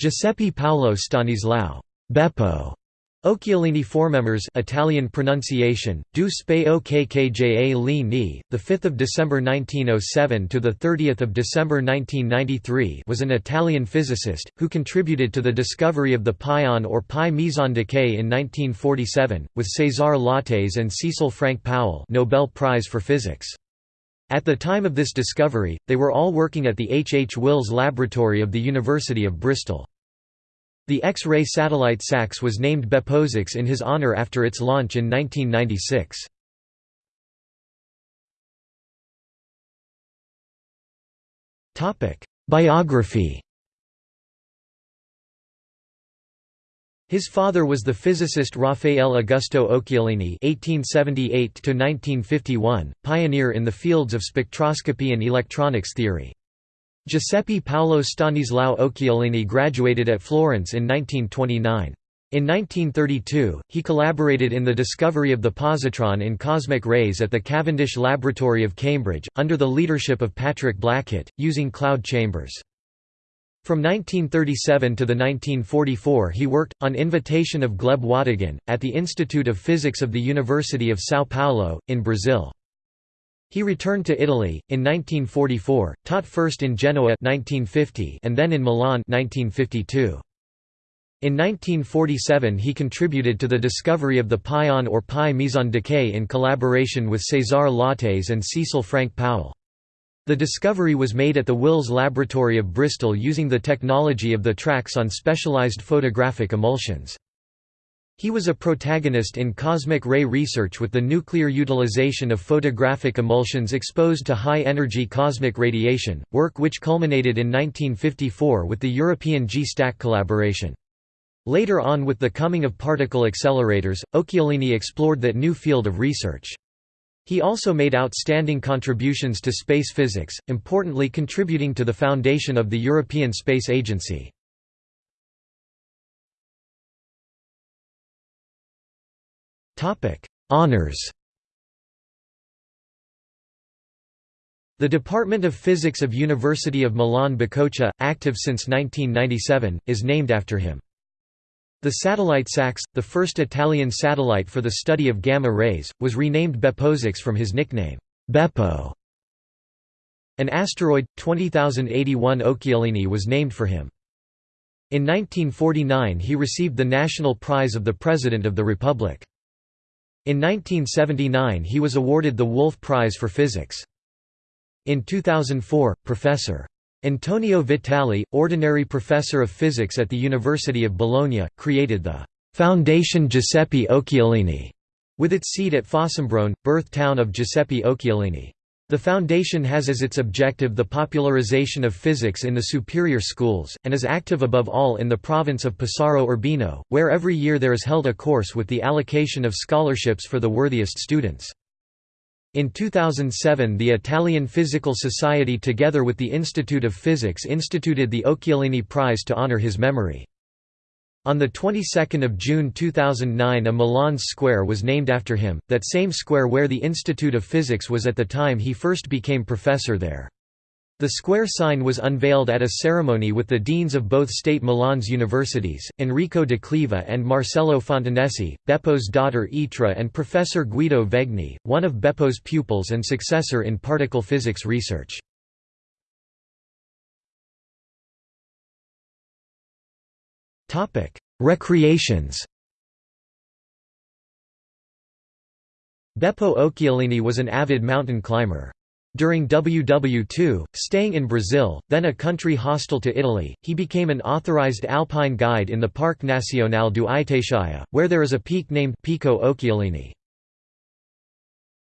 Giuseppe Paolo Stanislao Beppo Occhialini members Italian pronunciation Du Spe Okkja Li the 5th of December 1907 to the 30th of December 1993 was an Italian physicist who contributed to the discovery of the pion or pi meson decay in 1947 with César Lattès and Cecil Frank Powell Nobel Prize for Physics At the time of this discovery they were all working at the H. H. Wills Laboratory of the University of Bristol the X-ray satellite SAX was named BeppoSAX in his honor after its launch in 1996. Biography His father was the physicist Raffaele Augusto Occhialini (1878–1951), pioneer in the fields of spectroscopy and electronics theory. Giuseppe Paolo Stanislao Occhialini graduated at Florence in 1929. In 1932, he collaborated in the discovery of the positron in cosmic rays at the Cavendish Laboratory of Cambridge, under the leadership of Patrick Blackett, using cloud chambers. From 1937 to the 1944 he worked, on invitation of Gleb Wataghin, at the Institute of Physics of the University of São Paulo, in Brazil. He returned to Italy, in 1944, taught first in Genoa 1950 and then in Milan 1952. In 1947 he contributed to the discovery of the pion or pi meson decay in collaboration with César Lattès and Cecil Frank Powell. The discovery was made at the Wills Laboratory of Bristol using the technology of the tracks on specialized photographic emulsions. He was a protagonist in cosmic ray research with the nuclear utilization of photographic emulsions exposed to high-energy cosmic radiation, work which culminated in 1954 with the European G-Stack collaboration. Later on with the coming of particle accelerators, Occhialini explored that new field of research. He also made outstanding contributions to space physics, importantly contributing to the foundation of the European Space Agency. Honours The Department of Physics of University of Milan Bicocca, active since 1997, is named after him. The satellite SAX, the first Italian satellite for the study of gamma rays, was renamed BeppoSAX from his nickname, Beppo. An asteroid, 20081 Occhialini was named for him. In 1949 he received the National Prize of the President of the Republic. In 1979 he was awarded the Wolf Prize for Physics. In 2004, Professor. Antonio Vitali, Ordinary Professor of Physics at the University of Bologna, created the «Foundation Giuseppe Occhialini», with its seat at Fossombrone, birth town of Giuseppe Occhialini. The Foundation has as its objective the popularization of physics in the superior schools, and is active above all in the province of Pesaro Urbino, where every year there is held a course with the allocation of scholarships for the worthiest students. In 2007 the Italian Physical Society together with the Institute of Physics instituted the Occhialini Prize to honor his memory. On the 22nd of June 2009 a Milan square was named after him, that same square where the Institute of Physics was at the time he first became professor there. The square sign was unveiled at a ceremony with the deans of both state Milan's universities, Enrico de Cleva and Marcello Fontanesi, Beppo's daughter Etra and Professor Guido Vegni, one of Beppo's pupils and successor in particle physics research. Recreations. Beppo Occhialini was an avid mountain climber. During WW2, staying in Brazil, then a country hostile to Italy, he became an authorized alpine guide in the Parque Nacional do Itatiaia, where there is a peak named Pico Occhialini.